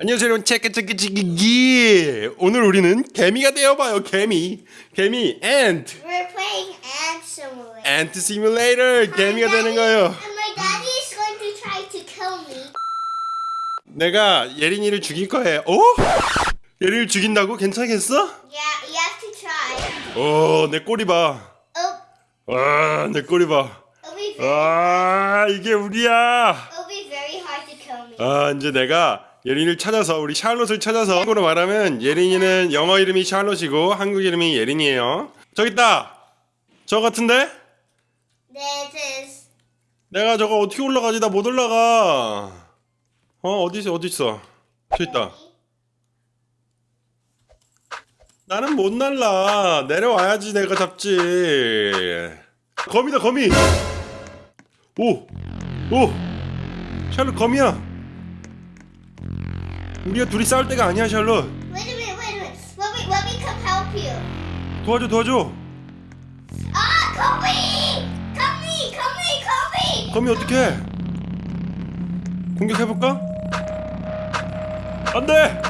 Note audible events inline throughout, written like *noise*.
안녕하세요 여러분 체크 체크 체크기 오늘 우리는 개미가 되어봐요 개미 개미 ant We're playing Ant Simulator. ant simulator 개미가 되는 거예요 And my daddy is going to try to kill me. 내가 예린이를 죽일 거예요 어? 예린이를 죽인다고? 괜찮겠어? Yeah, you have to try. 어내 꼬리 봐 Oh, 아내 꼬리 봐 it'll be very, 아, 이게 우리야 it'll be very hard to kill me. 아 이제 내가 예린이를 찾아서 우리 샬롯을 찾아서 한국으로 말하면 예린이는 영어 이름이 샬롯이고 한국 이름이 예린이에요. 저기 있다! 저 같은데? This is. 내가 저거 어떻게 올라가지? 나 못 올라가. 어 어디 있어? 어디 있어? 저 있다. 나는 못 날라. 내려와야지 내가 잡지. 거미다 거미! 오 오! 샬롯 거미야 우리가 둘이 싸울 때가 아니야 샬롯 Wait a minute, wait a minute. Let me, let me come help you. 도와줘 도와줘 Ah! Come me! Come me! Come me! 거미 어떡해 공격해볼까? 안돼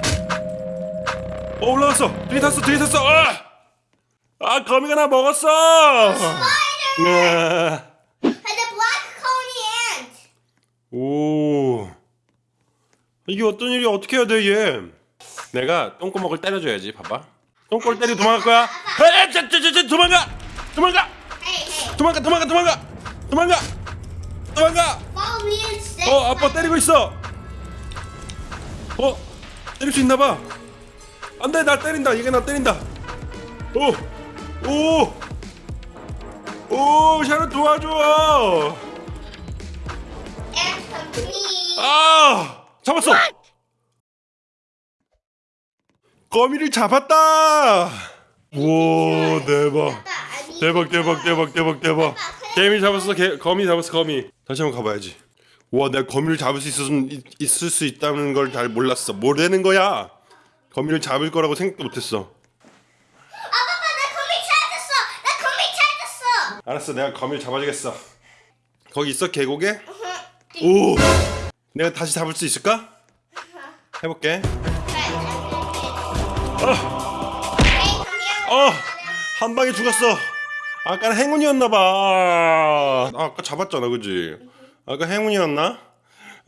어 올라갔어 뒤에 탔어 뒤에 탔어 아! 아 거미가 나 먹었어 Spider! 아. And the black coney ant! 오 이게 어떤 일이 어떻게 해야 돼 얘 내가 똥구멍을 때려줘야지 봐봐. 똥꼬를 때리고 도망갈 거야. 에이, 저, 저, 저, 저, 도망가! 도망가. 도망가 도망가 도망가! 도망가! 도망가. 어 아빠 때리고 있어! 어 때릴 수 있나봐. 안돼 나 때린다. 이게 나 때린다. 오오오 샤론 도와줘! Ant come to me. 아 잡았어! 거미를 잡았다! 우와 대박. 대박 대박. 대박 대박 대박 개미 잡았어 개, 거미 잡았어 거미. 다시 한번 가봐야지. 와 내가 거미를 잡을 수 이- 있을 수 있다는 걸 잘 몰랐어. 뭐라는 거야? 거미를 잡을 거라고 생각도 못했어. 아, 아빠, 나 거미 찾았어! 나 거미 찾았어! 알았어 내가 거미를 잡아주겠어. 거기 있어 계곡에? 오 내가 다시 잡을 수 있을까? 해볼게. 어한 방에 죽었어. 아까는 행운이었나 봐. 아, 아까 잡았잖아 그지? 아까 행운이었나?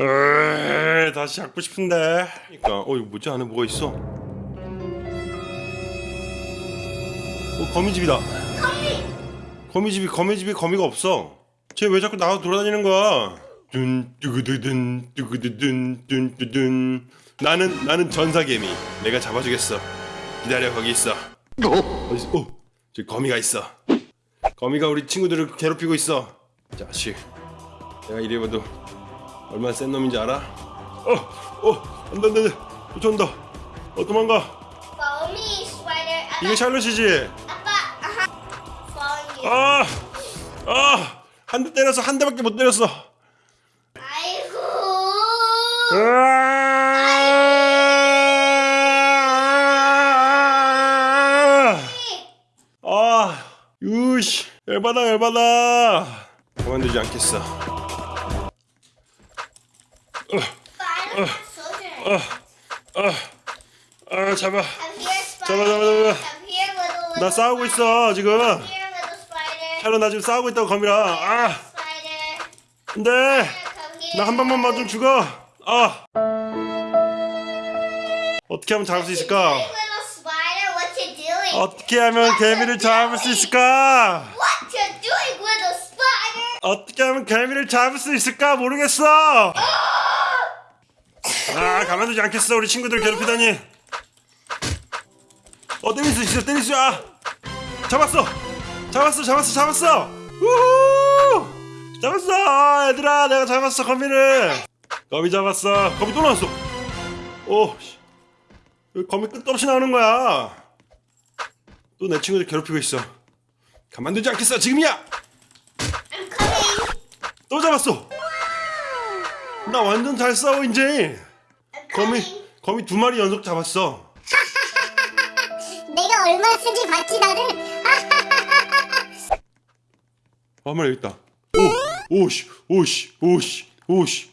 에이, 다시 잡고 싶은데. 그러니까 어 이거 뭐지? 안에 뭐가 있어? 어 거미집이다. 거미집이 거미집이 거미가 없어. 쟤 왜 자꾸 나와 돌아다니는 거야 둔 뚜구두둔 뚜구두둔 뚠뚜둔. 나는 나는 전사개미. 내가 잡아주겠어. 기다려 거기 있어. 어디 있어. 어 저기 거미가 있어. 거미가 우리 친구들을 괴롭히고 있어. 자식 내가 이래 봐도 얼마나 센 놈인지 알아? 어 어 안돼 안돼 쫓아온다. 어 도망가. Follow me, spider. 아빠, 이게 샬롯이지? 아빠, 아하. Follow me. 아, 아, 한 대 때렸어, 한 대밖에 못 때렸어. 아, 아, 유씨, 열받아, 열받아. 그만두지 않겠어. Spider, soldier. 아, 잡아. 잡아, 잡아, 잡아. 나 싸우고 있어 지금. 샬롯 나 지금 싸우고 있다고 거미랑. 아, here. 나한 방만 맞으면 죽어. 아. 어떻게 하면 잡을 수 있을까? 어떻게 하면 개미를 잡을 수 있을까? 어떻게 하면 개미를 잡을 수 있을까 모르겠어. 아 가만두지 않겠어 우리 친구들 괴롭히다니. 어 때릴 수 있어 때릴 수 아. 잡았어 잡았어 잡았어 잡았어. 우후 잡았어 얘들아 내가 잡았어 거미를. 거미 잡았어 거미 또 나왔어. 오 거미 끝도 없이 나오는 거야. 또 내 친구들 괴롭히고 있어. 가만두지 않겠어 지금이야. 또 잡았어. 나 완전 잘 싸워 이제. 거미. 거미 두 마리 연속 잡았어. *laughs* 내가 얼마 쓴지 봤지 나를? 한 마리 여기 있다. 오 오씨 오씨 오씨 오씨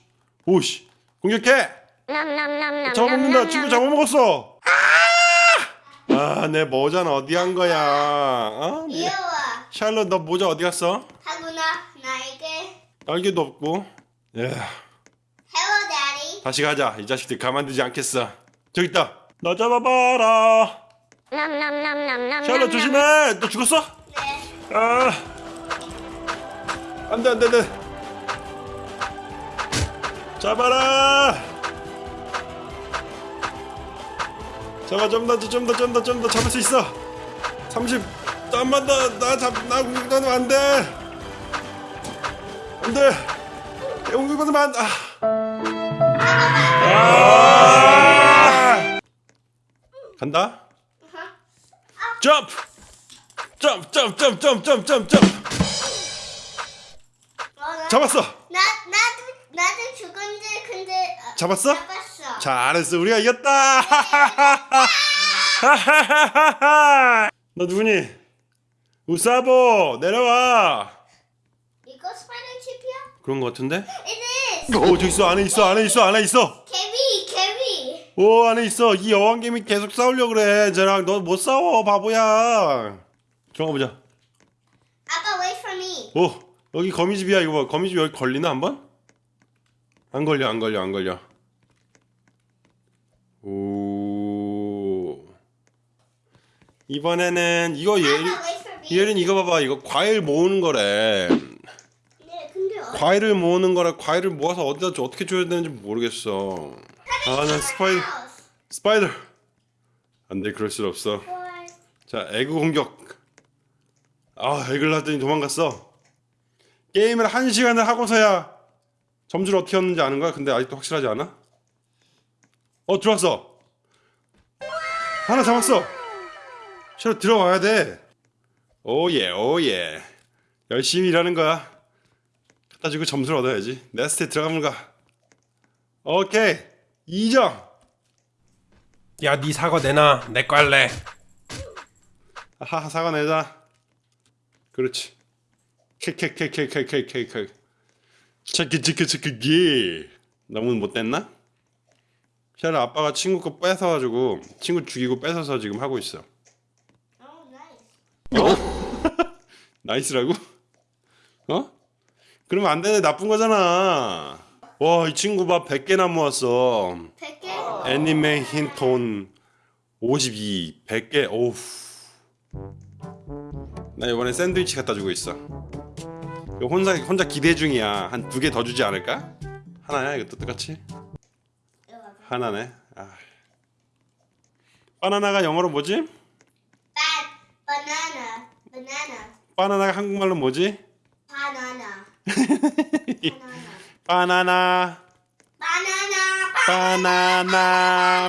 오씨 공격해. 잡아먹는다 친구 잡아먹었어 아내 모자는 어디 간 거야 어? 이어와. 샬롯 너 모자 어디 갔어? 하구나 나에게. 날개도 없고 예 Hello, Daddy. 다시 가자 이 자식들 가만두지 않겠어 저기 있다 나 잡아봐라 샬롯 조심해 너 죽었어? 네. 아 안돼 안돼 안돼 잡아라! 잡아 좀 더 좀 더 좀 더 좀 더 잡을 수 있어. 30 잠만 더나잡나 공격받으면 안돼. 안돼. 공격받으면 안 아. 간다. 점프 점프 점프 점프 점프 점프 점프 잡았어. 나 나도 죽은데 근데 어, 잡았어? 잡았어. 잘했어 우리가 이겼다 *laughs* 너 누구니 우사보 내려와 이거 스파이더 칩이야? 그런 거 같은데 It is. 오 저기 있어 안에 있어 안에 있어 안에 있어 개비 개비. 오 안에 있어 이 여왕 개미 계속 싸우려 그래 쟤랑 너 못 싸워 바보야 들어가 보자 아까 wait for me. 오 여기 거미집이야 이거 봐 거미집 여기 걸리나 한번? 안 걸려 안 걸려 안 걸려. 오. 이번에는 이거 wait for me. 예린 이거 봐봐. 이거 과일 모으는 거래. 네, 근데 어, 과일을 모으는 거라 과일을 모아서 어디다 줘 어떻게 줘야 되는지 모르겠어. 아난 스파이더 spider. 안돼 그럴 수 없어. 자 egg 공격. 아 egg를 하더니 도망갔어. 게임을 한 시간을 하고서야 점수를 어떻게 얻는지 아는 거야? 근데 아직도 확실하지 않아? 어 들어왔어. 하나 잡았어. 싫어 들어와야 돼. oh yeah oh yeah 열심히 일하는 거야. 갖다 주고 점수를 얻어야지. nest에 들어가면 가. 오케이 2점 야, 네 사과 내놔. 내 거 할래. 하하 사과 내자. 그렇지. 킥킥킥킥킥킥킥 체크 체크 체크 기 너무 못됐나? 샤를 아빠가 친구 거 뺏어가지고 친구 죽이고 뺏어서 지금 하고 있어 Oh, *laughs* nice. nice라고? 어? 그러면 안 되네 나쁜 거잖아 와 이 친구 봐 100개나 모았어 100개? 애니메 힌톤 52 100개 오우 나 이번에 샌드위치 갖다 주고 있어 이거 혼자 혼자 기대 중이야 한 두 개 더 주지 않을까? 하나야 이것도 똑같이 하나네 아. 바나나가 영어로 뭐지? Bad banana. Banana. 바나나가 한국말로 뭐지? Banana. 바나나 *laughs* Banana. 바나나 바나나나나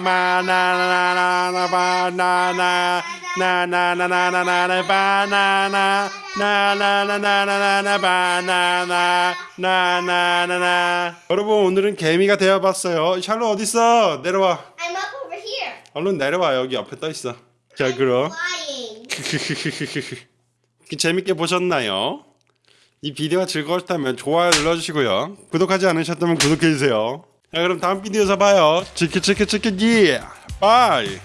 바나나 나나나나나나 바나나 나나나나나나 바나나 나나나나. 여러분 오늘은 개미가 되어봤어요. 샬롯 어딨어? 내려와. I'm up over here. 얼른 내려와. 여기 옆에 떠있어. 자 그럼. Flying. *laughs* 재밌게 보셨나요? 이 비디오가 즐거웠다면 좋아요 눌러주시고요. 구독하지 않으셨다면 구독해주세요 자 그럼 다음 비디오에서 봐요. 치키 치키 치키 기. bye